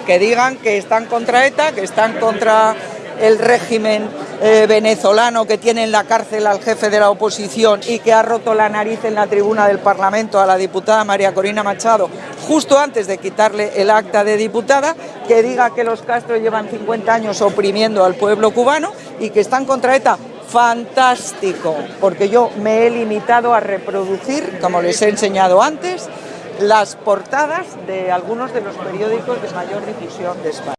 que, digan que están contra ETA, que están contra el régimen eh, venezolano que tiene en la cárcel al jefe de la oposición y que ha roto la nariz en la tribuna del Parlamento a la diputada María Corina Machado justo antes de quitarle el acta de diputada, que diga que los Castro llevan 50 años oprimiendo al pueblo cubano y que están contra ETA. Fantástico, porque yo me he limitado a reproducir, como les he enseñado antes, las portadas de algunos de los periódicos de mayor difusión de España.